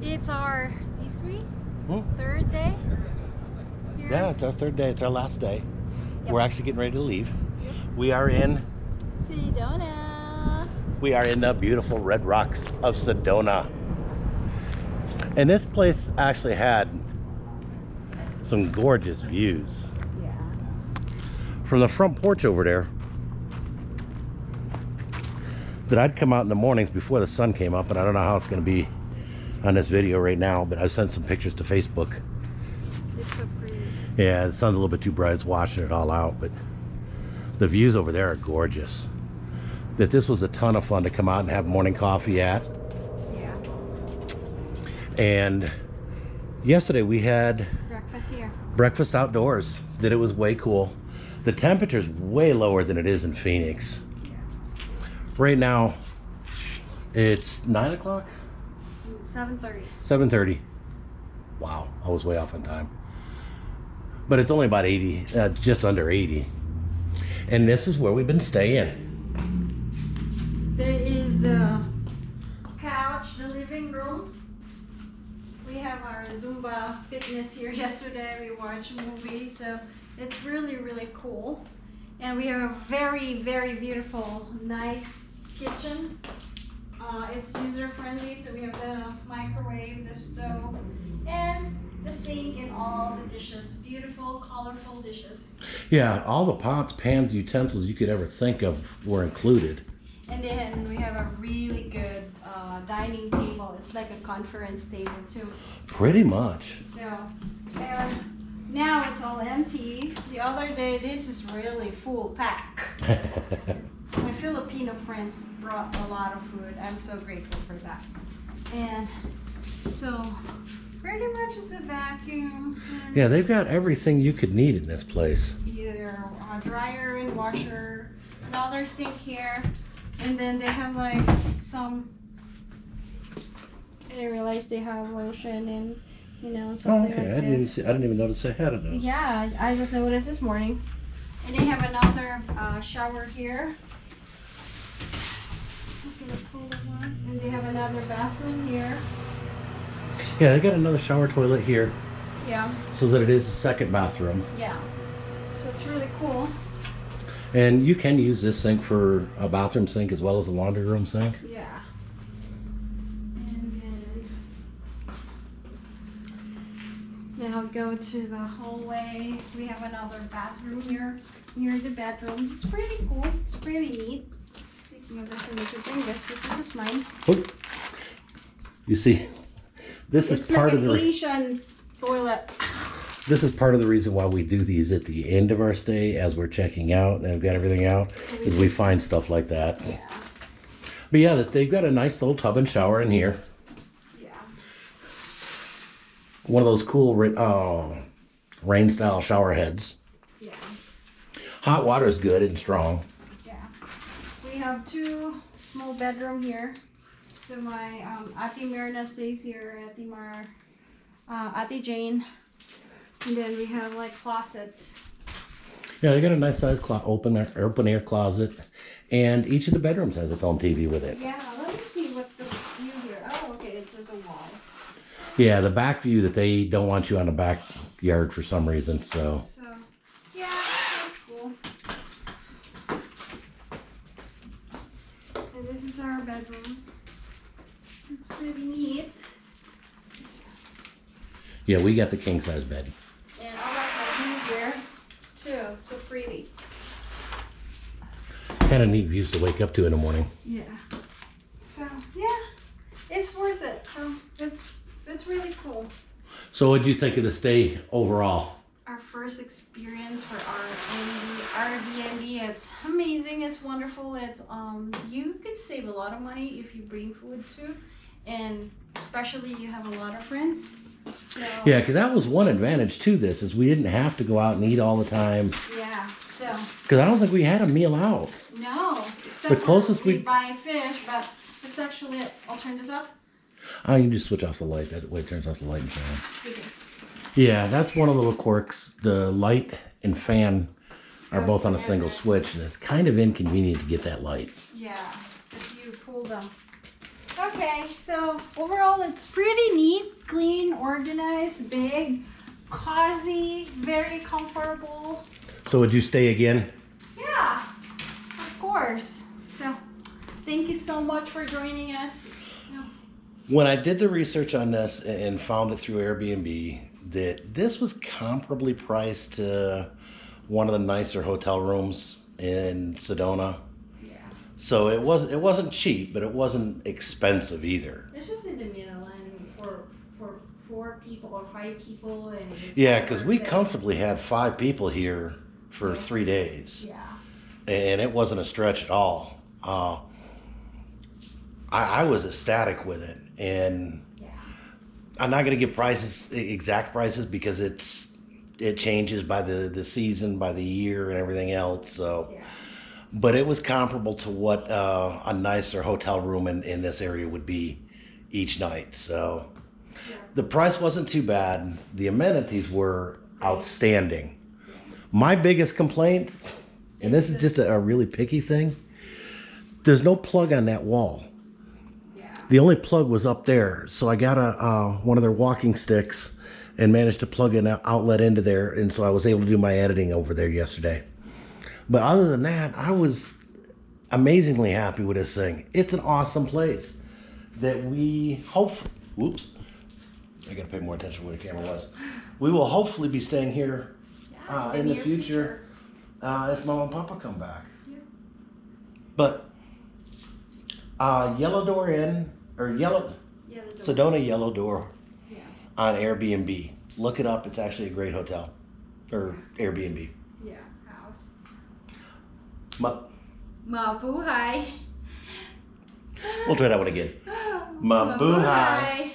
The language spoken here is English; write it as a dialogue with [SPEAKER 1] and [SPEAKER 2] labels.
[SPEAKER 1] It's our D3
[SPEAKER 2] Hmm?
[SPEAKER 1] third day. Here.
[SPEAKER 2] Yeah, it's our third day. It's our last day.
[SPEAKER 1] Yep.
[SPEAKER 2] We're actually getting ready to leave. We are in
[SPEAKER 1] Sedona.
[SPEAKER 2] we are in the beautiful red rocks of Sedona. And this place actually had some gorgeous views.
[SPEAKER 1] Yeah.
[SPEAKER 2] From the front porch over there that I'd come out in the mornings before the sun came up and I don't know how it's going to be on this video right now but I've sent some pictures to Facebook
[SPEAKER 1] It's so pretty.
[SPEAKER 2] yeah the sun's a little bit too bright it's washing it all out but the views over there are gorgeous that this was a ton of fun to come out and have morning coffee at
[SPEAKER 1] Yeah.
[SPEAKER 2] and yesterday we had
[SPEAKER 1] Breakfast here.
[SPEAKER 2] breakfast outdoors that it was way cool the temperature's way lower than it is in Phoenix Yeah. right now it's nine o'clock
[SPEAKER 1] 7:30.
[SPEAKER 2] 7:30. Wow, I was way off on time. But it's only about 80, uh, just under 80. And this is where we've been staying.
[SPEAKER 1] There is the couch, the living room. We have our Zumba fitness here yesterday. We watched a movie, so it's really, really cool. And we have a very, very beautiful, nice kitchen. Uh, it's user friendly, so we have the microwave, the stove, and the sink and all the dishes. Beautiful, colorful dishes.
[SPEAKER 2] Yeah, all the pots, pans, utensils you could ever think of were included.
[SPEAKER 1] And then we have a really good uh, dining table. It's like a conference table too.
[SPEAKER 2] Pretty much.
[SPEAKER 1] So, and now it's all empty. The other day, this is really full pack. Filipino friends brought a lot of food. I'm so grateful for that. And so, pretty much it's a vacuum.
[SPEAKER 2] yeah, they've got everything you could need in this place.
[SPEAKER 1] Either a dryer and washer, another sink here, and then they have like some. I didn't realize they have lotion and you know
[SPEAKER 2] Oh,
[SPEAKER 1] something
[SPEAKER 2] okay. I
[SPEAKER 1] like
[SPEAKER 2] didn't even
[SPEAKER 1] this.
[SPEAKER 2] see, I didn't even notice they had those.
[SPEAKER 1] Yeah, I just noticed this morning. And they have another uh, shower here. I'm gonna pull the one. And they have another bathroom here.
[SPEAKER 2] Yeah, they got another shower toilet here
[SPEAKER 1] Yeah,
[SPEAKER 2] so that it is a second bathroom.
[SPEAKER 1] yeah. So it's really cool.
[SPEAKER 2] And you can use this sink for a bathroom sink as well as a laundry room sink.
[SPEAKER 1] Yeah. And then now go to the hallway. We have another bathroom here near the bedroom. It's pretty cool. It's pretty neat. Of this, I need to this is mine.
[SPEAKER 2] Oh. You see, this is part
[SPEAKER 1] like
[SPEAKER 2] of the
[SPEAKER 1] Asian toilet.
[SPEAKER 2] this is part of the reason why we do these at the end of our stay as we're checking out and have got everything out
[SPEAKER 1] So we
[SPEAKER 2] is we find stuff like that.
[SPEAKER 1] Yeah.
[SPEAKER 2] But yeah, they've got a nice little tub and shower in here.
[SPEAKER 1] Yeah.
[SPEAKER 2] One of those cool oh, rain style shower heads.
[SPEAKER 1] Yeah.
[SPEAKER 2] Hot water is good and strong.
[SPEAKER 1] We have two small bedroom here. So my um, Ate Mirna stays here, Ate Mar, uh, Ate Jane. And then we have like closets.
[SPEAKER 2] Yeah, they got a nice sized clo- open air, open air closet, and each of the bedrooms has its own TV with it.
[SPEAKER 1] Yeah, let me see what's the view here. Oh, okay, it's just a wall.
[SPEAKER 2] Yeah, the back view that they don't want you on the backyard for some reason. So
[SPEAKER 1] So, yeah, that's cool. And this is our bedroom. It's pretty neat.
[SPEAKER 2] yeah, we got the king size bed.
[SPEAKER 1] And my view here too. So pretty.
[SPEAKER 2] Kind of neat views to wake up to in the morning.
[SPEAKER 1] Yeah. So yeah, it's worth it. So it's it's really cool.
[SPEAKER 2] So, what do you think of the stay overall?
[SPEAKER 1] Our first experience Airbnb. It's amazing. It's wonderful. It's um you could save a lot of money if you bring food too, and especially you have a lot of friends. So
[SPEAKER 2] Yeah, because that was one advantage to this is we didn't have to go out and eat all the time.
[SPEAKER 1] yeah. So
[SPEAKER 2] Because I don't think we had a meal out.
[SPEAKER 1] no, except
[SPEAKER 2] The closest
[SPEAKER 1] we
[SPEAKER 2] we-
[SPEAKER 1] buy fish, but it's actually. I'll turn this up.
[SPEAKER 2] Oh, you can just switch off the light. That way it turns off the light and fan.
[SPEAKER 1] Okay.
[SPEAKER 2] Yeah, that's one of the little quirks. The light and fan are both on a single switch, and it's kind of inconvenient to get that light.
[SPEAKER 1] Yeah, if you pull them. Okay, so overall it's pretty neat, clean, organized, big, cozy, very comfortable.
[SPEAKER 2] So would you stay again?
[SPEAKER 1] Yeah, of course. So thank you so much for joining us.
[SPEAKER 2] When I did the research on this and found it through Airbnb, that this was comparably priced to one of the nicer hotel rooms in Sedona.
[SPEAKER 1] Yeah.
[SPEAKER 2] So it was it wasn't cheap, but it wasn't expensive either.
[SPEAKER 1] It's just in the middle and for for four people or five people and it's
[SPEAKER 2] Yeah, because we comfortably had five people here for
[SPEAKER 1] Yeah.
[SPEAKER 2] three days,
[SPEAKER 1] Yeah.
[SPEAKER 2] and it wasn't a stretch at all. Uh, I, I was ecstatic with it, and
[SPEAKER 1] Yeah.
[SPEAKER 2] I'm not going to give prices exact prices because it's it changes by the the season, by the year, and everything else. So,
[SPEAKER 1] Yeah.
[SPEAKER 2] but it was comparable to what uh, a nicer hotel room in in this area would be each night. So,
[SPEAKER 1] Yeah.
[SPEAKER 2] the price wasn't too bad. The amenities were outstanding. My biggest complaint, and this is just a, a really picky thing, there's no plug on that wall.
[SPEAKER 1] Yeah.
[SPEAKER 2] The only plug was up there, so I got a uh, one of their walking sticks and managed to plug an outlet into there, and so I was able to do my editing over there yesterday. But other than that, I was amazingly happy with this thing. It's an awesome place that we hope. Whoops, I got to pay more attention where the camera was. We will hopefully be staying here uh, in the
[SPEAKER 1] near
[SPEAKER 2] future uh, if Mom and Papa come back.
[SPEAKER 1] Yeah.
[SPEAKER 2] But uh, Yellow Door Inn or Yellow
[SPEAKER 1] the door.
[SPEAKER 2] Sedona Yellow Door. On Airbnb. Look it up. It's actually a great hotel or Airbnb.
[SPEAKER 1] Yeah. House.
[SPEAKER 2] Ma-
[SPEAKER 1] Mabuhay.
[SPEAKER 2] we'll try that one again. Mabuhay.